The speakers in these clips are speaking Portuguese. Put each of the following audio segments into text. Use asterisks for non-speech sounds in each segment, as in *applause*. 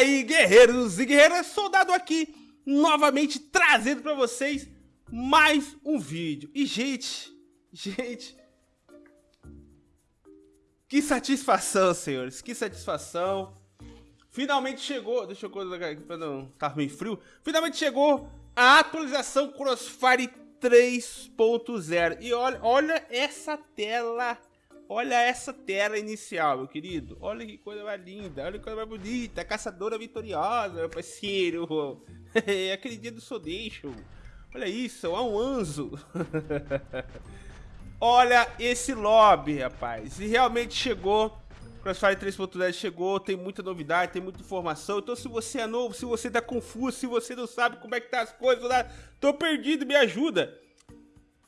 aí, guerreiros e guerreiras, soldado aqui, novamente trazendo pra vocês mais um vídeo. E, gente, gente, que satisfação, senhores, que satisfação. Finalmente chegou, deixa eu colocar aqui pra não estar meio frio. Finalmente chegou a atualização Crossfire 3.0. E olha, olha essa tela Olha essa tela inicial, meu querido. Olha que coisa mais linda, olha que coisa mais bonita. Caçadora vitoriosa, meu parceiro. *laughs* Aquele dia do Sodeixo. Olha isso, é um anzo. *laughs* olha esse lobby, rapaz. E realmente chegou. Crossfire 3.10 chegou, tem muita novidade, tem muita informação. Então se você é novo, se você tá confuso, se você não sabe como é que tá as coisas, tô perdido, me ajuda.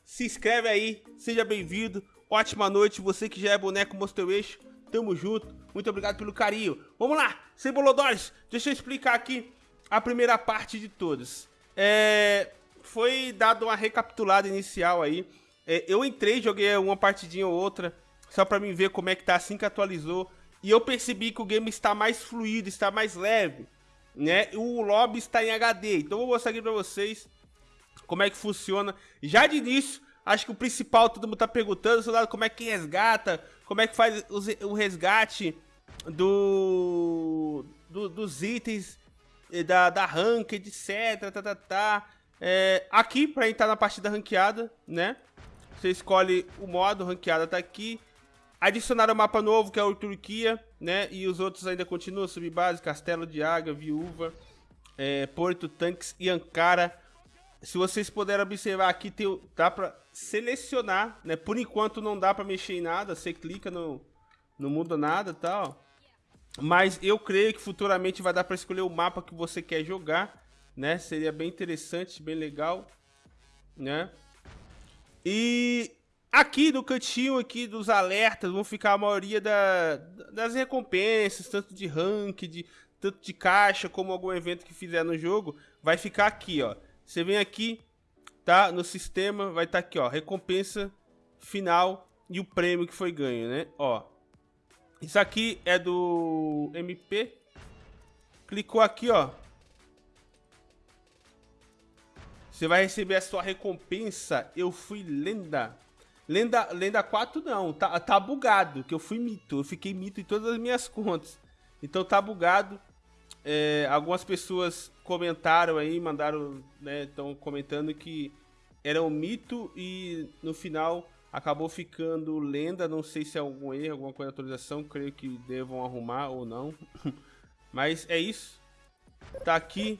Se inscreve aí, seja bem-vindo ótima noite, você que já é boneco Monster Eixo, tamo junto, muito obrigado pelo carinho. Vamos lá, sem deixa eu explicar aqui a primeira parte de todas. É, foi dado uma recapitulada inicial aí, é, eu entrei, joguei uma partidinha ou outra, só pra mim ver como é que tá assim que atualizou, e eu percebi que o game está mais fluido, está mais leve, né? O lobby está em HD, então eu vou mostrar aqui pra vocês como é que funciona. Já de início, Acho que o principal, todo mundo tá perguntando, soldado, como é que resgata, como é que faz o resgate do, do dos itens da, da ranked, etc, tá, tá, tá. É, aqui, pra entrar na partida ranqueada, né? Você escolhe o modo, ranqueada tá aqui. Adicionaram um mapa novo, que é o Turquia, né? E os outros ainda continuam, Subbase, Castelo de Águia, Viúva, é, Porto, Tanques e Ankara. Se vocês puderem observar aqui, tem, dá pra selecionar, né? Por enquanto não dá pra mexer em nada, você clica, no, não muda nada tal. Mas eu creio que futuramente vai dar pra escolher o mapa que você quer jogar, né? Seria bem interessante, bem legal, né? E aqui no cantinho aqui dos alertas vão ficar a maioria da, das recompensas, tanto de rank, de, tanto de caixa, como algum evento que fizer no jogo, vai ficar aqui, ó. Você vem aqui, tá? No sistema, vai estar tá aqui, ó, recompensa final e o prêmio que foi ganho, né? Ó, isso aqui é do MP. Clicou aqui, ó. Você vai receber a sua recompensa. Eu fui lenda. Lenda, lenda 4 não, tá, tá bugado, que eu fui mito. Eu fiquei mito em todas as minhas contas. Então tá bugado. É, algumas pessoas comentaram aí, mandaram, né, estão comentando que era um mito e no final acabou ficando lenda, não sei se é algum erro, alguma coisa de atualização, creio que devam arrumar ou não. *laughs* Mas é isso. Tá aqui.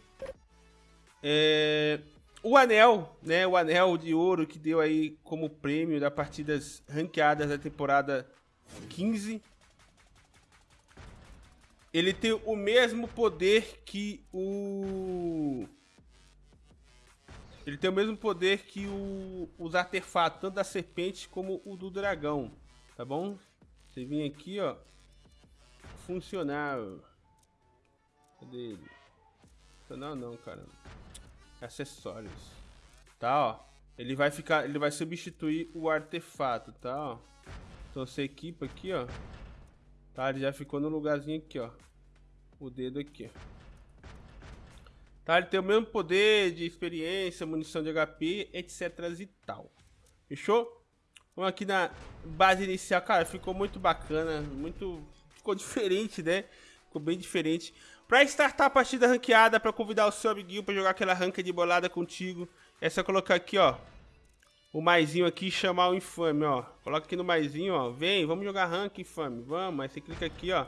É... O anel, né, o anel de ouro que deu aí como prêmio das partidas ranqueadas da temporada 15 ele tem o mesmo poder que o... Ele tem o mesmo poder que o, os artefatos, tanto da serpente como o do dragão, tá bom? Você vem aqui, ó, funcionar. Cadê ele? Funcionar não, cara. Acessórios. Tá, ó. Ele vai ficar, ele vai substituir o artefato, tá, ó. Então você equipa aqui, ó. Tá, ele já ficou no lugarzinho aqui, ó. O dedo aqui, Tá, ele tem o mesmo poder de experiência, munição de HP, etc e tal. Fechou? Vamos aqui na base inicial. Cara, ficou muito bacana, muito... Ficou diferente, né? Ficou bem diferente. Pra startar a partida ranqueada, pra convidar o seu amiguinho pra jogar aquela ranca de bolada contigo, é só colocar aqui, ó o maisinho aqui e chamar o infame, ó. Coloca aqui no maisinho, ó. Vem, vamos jogar rank, infame. Vamos, aí você clica aqui, ó.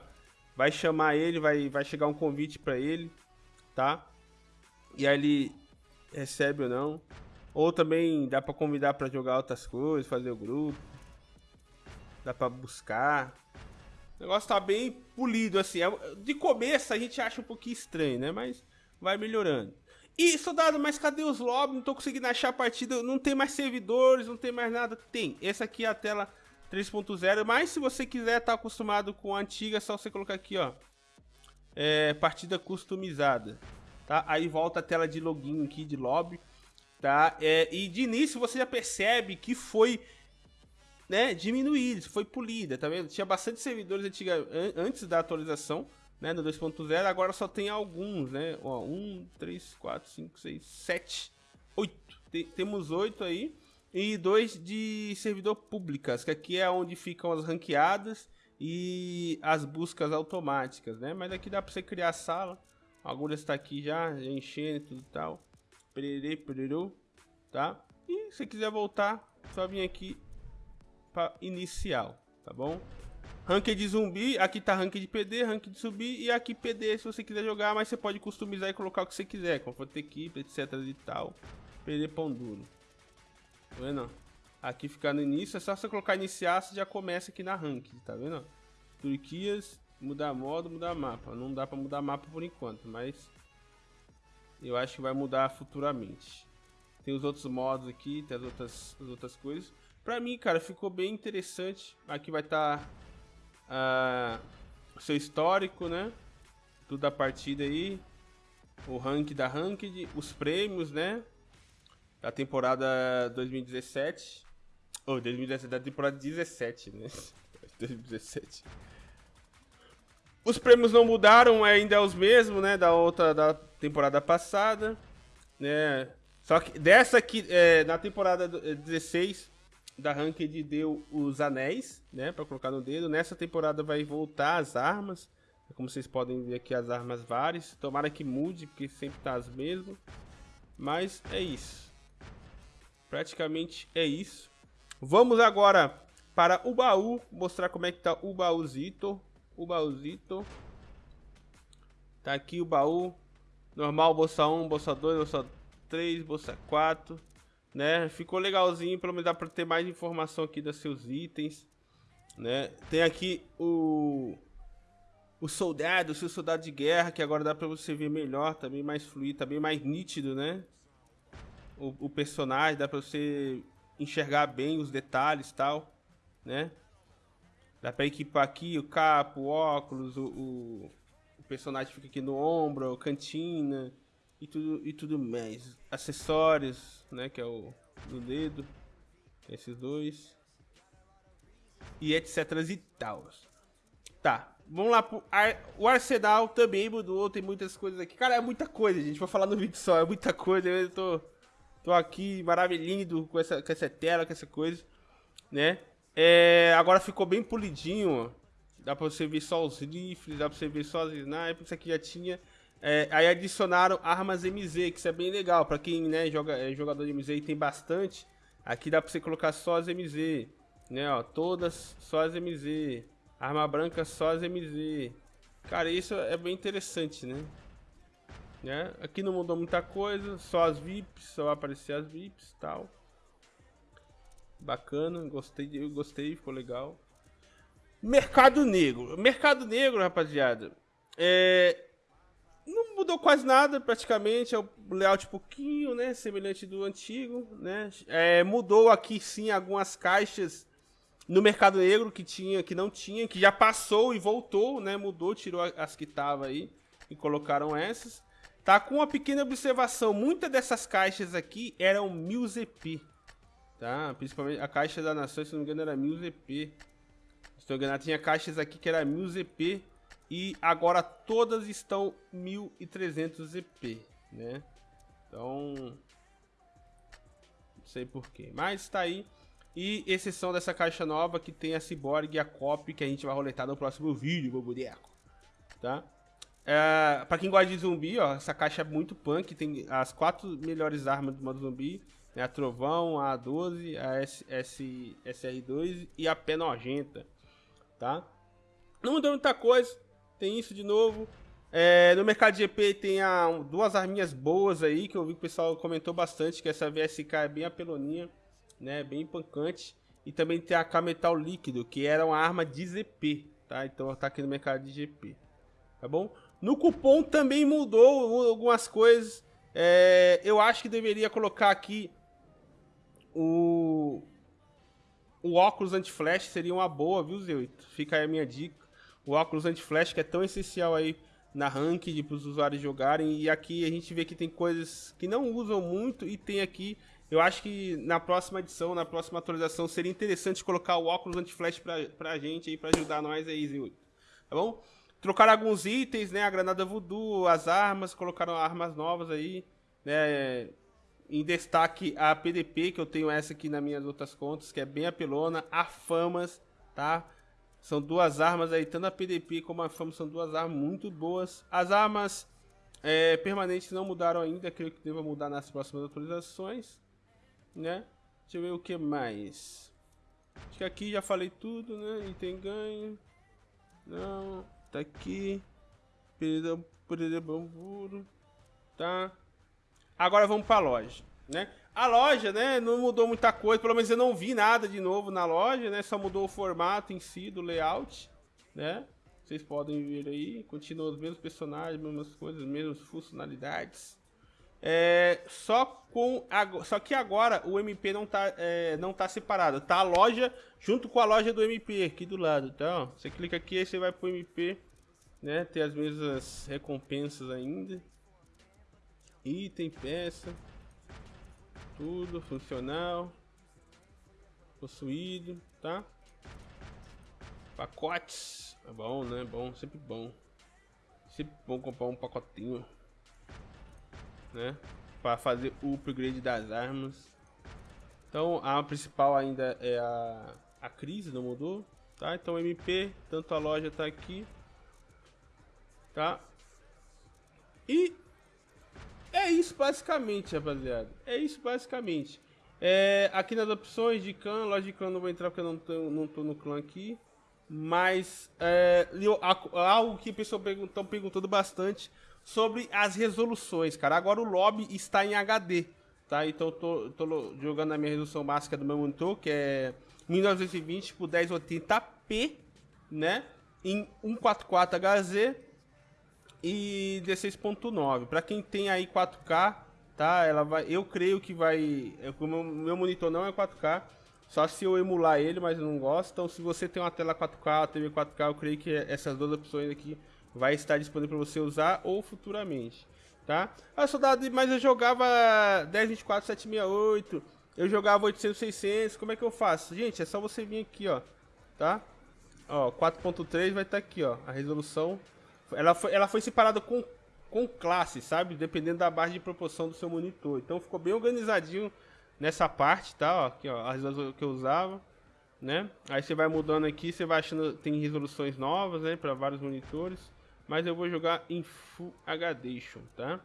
Vai chamar ele, vai, vai chegar um convite pra ele, tá? E aí ele recebe ou não. Ou também dá pra convidar pra jogar outras coisas, fazer o grupo. Dá pra buscar. O negócio tá bem polido, assim. É, de começo a gente acha um pouquinho estranho, né? Mas vai melhorando. E, soldado, mas cadê os lobbies? Não tô conseguindo achar a partida. Não tem mais servidores, não tem mais nada. Tem. Essa aqui é a tela 3.0. Mas se você quiser estar tá acostumado com a antiga, é só você colocar aqui, ó. É, partida customizada. Tá? Aí volta a tela de login aqui de lobby. Tá? É, e de início você já percebe que foi né, diminuído, foi polida, tá vendo? Tinha bastante servidores antiga, antes da atualização, né, no 2.0, agora só tem alguns, né? Ó, 1, 3, 4, 5, 6, 7, 8. temos 8 aí. E dois de servidor públicas, que aqui é onde ficam as ranqueadas e as buscas automáticas, né? Mas aqui dá para você criar sala. Algumas está aqui já, já enchendo e tudo tal. Pererê, pererô, tá? E se quiser voltar, só vir aqui para inicial, tá bom? Rank de zumbi, aqui tá rank de PD, rank de subir e aqui PD se você quiser jogar, mas você pode customizar e colocar o que você quiser, conforto de equipe, etc e tal. PD pão duro. Tá vendo? Aqui ficar no início, é só você colocar iniciar, você já começa aqui na rank, tá vendo? Turquias, mudar modo, mudar mapa. Não dá pra mudar mapa por enquanto, mas eu acho que vai mudar futuramente. Tem os outros modos aqui, tem as outras, as outras coisas. Pra mim, cara, ficou bem interessante. Aqui vai estar tá uh, seu histórico, né? Tudo da partida aí. O rank da ranked, os prêmios, né? Da temporada 2017. Ou oh, 2017, da temporada 17, né? *laughs* 2017. Os prêmios não mudaram, ainda é os mesmos, né? Da outra da temporada passada, né? Só que dessa aqui, é, na temporada 16, da Ranked deu os anéis, né, para colocar no dedo. Nessa temporada vai voltar as armas. Como vocês podem ver aqui, as armas várias. Tomara que mude, porque sempre tá as mesmas. Mas é isso. Praticamente é isso. Vamos agora para o baú, mostrar como é que tá o baúzito. O baúzito. Tá aqui o baú. Normal, bolsa 1, bolsa 2, bolsa 3, bolsa 4 né? Ficou legalzinho, pelo menos dá para ter mais informação aqui dos seus itens, né? Tem aqui o o soldado, o seu soldado de guerra, que agora dá para você ver melhor, também mais fluido, também mais nítido, né? O, o personagem, dá para você enxergar bem os detalhes tal, né? Dá para equipar aqui o capo, o óculos, o, o, o personagem fica aqui no ombro, cantina, e tudo, e tudo mais. Acessórios, né, que é o do dedo, esses dois. E etc e tal. Tá, vamos lá pro ar, o arsenal também mudou, tem muitas coisas aqui. Cara, é muita coisa, gente, vou falar no vídeo só, é muita coisa, eu tô, tô aqui maravilhando com essa, com essa tela, com essa coisa, né. É, agora ficou bem polidinho. Dá pra você ver só os rifles, dá pra você ver só as snipers, isso aqui já tinha é, aí adicionaram armas MZ, que isso é bem legal. Pra quem né, joga, é jogador de MZ e tem bastante, aqui dá pra você colocar só as MZ. Né, ó, todas só as MZ. Arma branca só as MZ. Cara, isso é bem interessante, né? né? Aqui não mudou muita coisa, só as VIPs, só aparecer as VIPs e tal. Bacana, gostei, eu gostei, ficou legal. Mercado Negro. Mercado Negro, rapaziada. É, não mudou quase nada, praticamente. É o layout pouquinho, né? Semelhante do antigo, né? É, mudou aqui sim algumas caixas no Mercado Negro que tinha, que não tinha, que já passou e voltou, né? Mudou, tirou as que tava aí e colocaram essas. Tá com uma pequena observação, muitas dessas caixas aqui eram 1000 ZP, tá? Principalmente a caixa da Nação, se não me engano, era 1000 ZP. Se não me engano, tinha caixas aqui que era 1000 ZP e agora todas estão 1300 EP, né? Então, não sei porquê, mas está aí. E exceção dessa caixa nova que tem a Cyborg e a Copy que a gente vai roletar no próximo vídeo, meu boneco. Tá? É, pra quem gosta de zumbi, ó, essa caixa é muito punk. Tem as quatro melhores armas do modo zumbi. Né, a Trovão, a A12, a S, S, SR2 e a Pé Nojenta. Tá? Não mudou muita coisa tem isso de novo. É, no mercado GP tem a, duas arminhas boas aí, que eu vi que o pessoal comentou bastante, que essa VSK é bem apeloninha, né, bem pancante. E também tem a K Metal Líquido, que era uma arma de ZP, tá? Então tá aqui no mercado de GP, tá bom? No cupom também mudou algumas coisas. É, eu acho que deveria colocar aqui o, o óculos anti-flash, seria uma boa, viu, Zeuito? Fica aí a minha dica o óculos anti-flash que é tão essencial aí na ranked para os usuários jogarem. E aqui a gente vê que tem coisas que não usam muito e tem aqui. Eu acho que na próxima edição, na próxima atualização, seria interessante colocar o óculos anti-flash para a gente aí, para ajudar nós aí, Zil. Tá bom? trocaram alguns itens, né? A granada voodoo, as armas, colocaram armas novas aí, né? Em destaque a PDP, que eu tenho essa aqui nas minhas outras contas, que é bem apelona, a Famas, tá? São duas armas aí, tanto a PDP como a Famas são duas armas muito boas. As armas é, permanentes não mudaram ainda, creio que deva mudar nas próximas atualizações, né? Deixa eu ver o que mais. Acho que aqui já falei tudo, né? Item ganho. Não, tá aqui. Perder bamburo. Tá? Agora vamos pra loja, né? A loja, né, não mudou muita coisa, pelo menos eu não vi nada de novo na loja, né? Só mudou o formato em si do layout, né? Vocês podem ver aí, continua os mesmos personagens, mesmas coisas, mesmas funcionalidades. É, só com só que agora o MP não tá é, não tá separado, tá a loja junto com a loja do MP aqui do lado, tá? Ó, você clica aqui e você vai pro MP, né? Tem as mesmas recompensas ainda. Item, peça, tudo funcional, possuído, tá? Pacotes, é bom, né? Bom, sempre bom. Sempre bom comprar um pacotinho né? Para fazer o upgrade das armas. Então a principal ainda é a, a crise, não mudou, tá? Então MP, tanto a loja tá aqui, tá? E é isso basicamente, rapaziada. É isso basicamente. É, aqui nas opções de clã, loja de clã não vou entrar porque eu não tô, não tô no clã aqui. Mas é, algo que pessoal estão perguntando bastante sobre as resoluções, cara. Agora o lobby está em HD, tá? Então eu tô, tô jogando a minha resolução básica do meu monitor, que é 1920 por 1080p, né? Em 144 HZ e 16.9. Para quem tem aí 4K, tá? Ela vai, eu creio que vai, o meu, meu monitor não é 4K, só se eu emular ele, mas eu não gosto. Então, se você tem uma tela 4K, TV 4K, eu creio que essas duas opções aqui vai estar disponível para você usar ou futuramente, tá? A soldado, mas eu jogava 1024 768, eu jogava 800 600, como é que eu faço? Gente, é só você vir aqui, ó, tá? Ó, 4.3 vai estar tá aqui, ó, a resolução. Ela foi, ela foi separada com, com classe, sabe? Dependendo da base de proporção do seu monitor. Então ficou bem organizadinho nessa parte, tá? Ó, aqui, ó, a resolução que eu usava né? Aí você vai mudando aqui, você vai achando tem resoluções novas, né, para vários monitores. Mas eu vou jogar em Full HD, tá?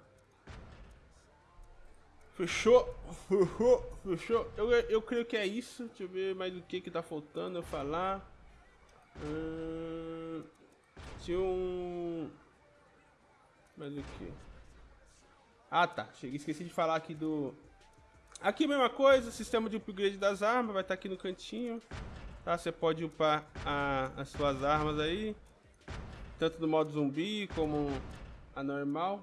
Fechou? Fechou? Eu, eu creio que é isso. Deixa eu ver mais o que que tá faltando eu falar. Hum, tinha um... Mais o que? Ah, tá. Cheguei, esqueci de falar aqui do... Aqui mesma coisa, sistema de upgrade das armas, vai estar tá aqui no cantinho. Tá? Você pode upar a, as suas armas aí tanto no modo zumbi como a normal.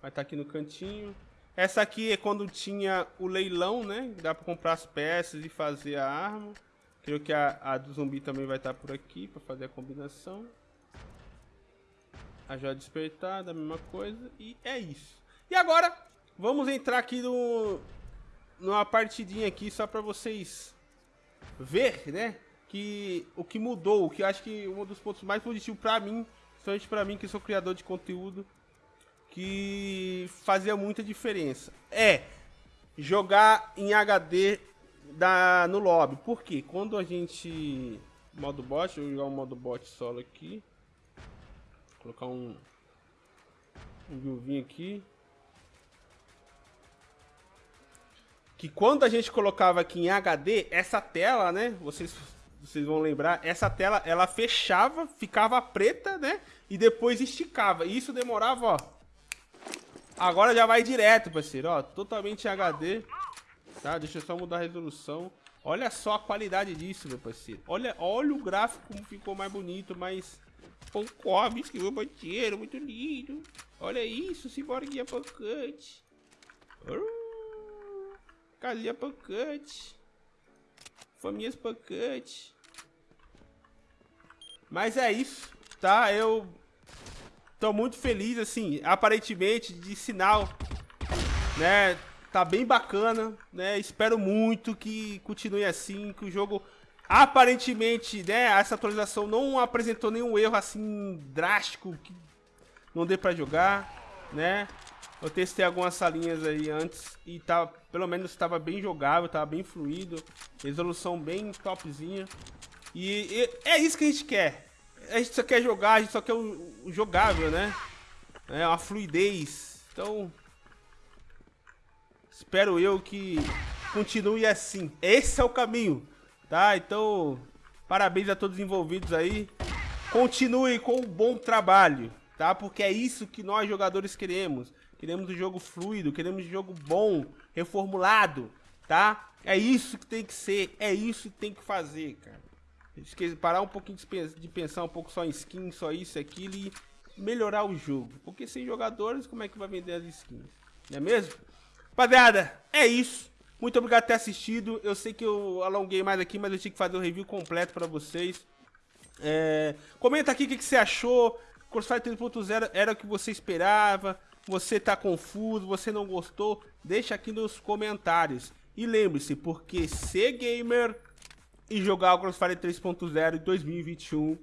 Vai estar tá aqui no cantinho. Essa aqui é quando tinha o leilão, né? Dá para comprar as peças e fazer a arma. Creio que a, a do zumbi também vai estar tá por aqui para fazer a combinação. A joia despertada, a mesma coisa. E é isso. E agora, vamos entrar aqui no, numa partidinha aqui só para vocês ver, né? que o que mudou, o que eu acho que um dos pontos mais positivos para mim, principalmente para mim que sou criador de conteúdo, que fazia muita diferença. É jogar em HD da, no lobby. Por quê? Quando a gente. Modo bot, eu vou jogar um modo bot solo aqui. Colocar um. Um viuvinho aqui. Que quando a gente colocava aqui em HD, essa tela, né? Vocês vocês vão lembrar, essa tela ela fechava, ficava preta, né? E depois esticava. E isso demorava, ó. Agora já vai direto, parceiro, ó. Totalmente HD. Tá? Deixa eu só mudar a resolução. Olha só a qualidade disso, meu parceiro. Olha, olha o gráfico como ficou mais bonito, mais... Concorre, escreveu banheiro, muito lindo. Olha isso, Ciborguinha pancante. Casinha pancante. Famílias pancante. Mas é isso, tá? Eu tô muito feliz, assim, aparentemente, de sinal, né? Tá bem bacana, né? Espero muito que continue assim, que o jogo Aparentemente, né, essa atualização não apresentou nenhum erro assim drástico que não dê pra jogar, né? Eu testei algumas salinhas aí antes e tava, pelo menos estava bem jogável, tava bem fluido, resolução bem topzinha. E, e, é isso que a gente quer. A gente só quer jogar, a gente só quer o, o jogável, né? É uma fluidez. Então, espero eu que continue assim. Esse é o caminho, tá? Então, parabéns a todos os envolvidos aí. Continue com o bom trabalho, tá? Porque é isso que nós jogadores queremos. Queremos um jogo fluido, queremos um jogo bom, reformulado, tá? É isso que tem que ser, é isso que tem que fazer, cara. Esqueci, parar um pouquinho de pensar um pouco só em skin, só isso, aquilo e melhorar o jogo. Porque sem jogadores, como é que vai vender as skins? Não é mesmo? Rapaziada, é isso. Muito obrigado por ter assistido. Eu sei que eu alonguei mais aqui, mas eu tinha que fazer o um review completo pra vocês. É... Comenta aqui o que, que você achou. Crossfire 3.0 era o que você esperava? Você tá confuso? Você não gostou? Deixa aqui nos comentários. E lembre-se, porque ser gamer e jogar o Crossfire 3.0 em 2021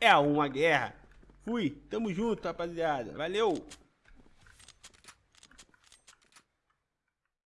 é uma guerra. Fui, tamo junto, rapaziada. Valeu!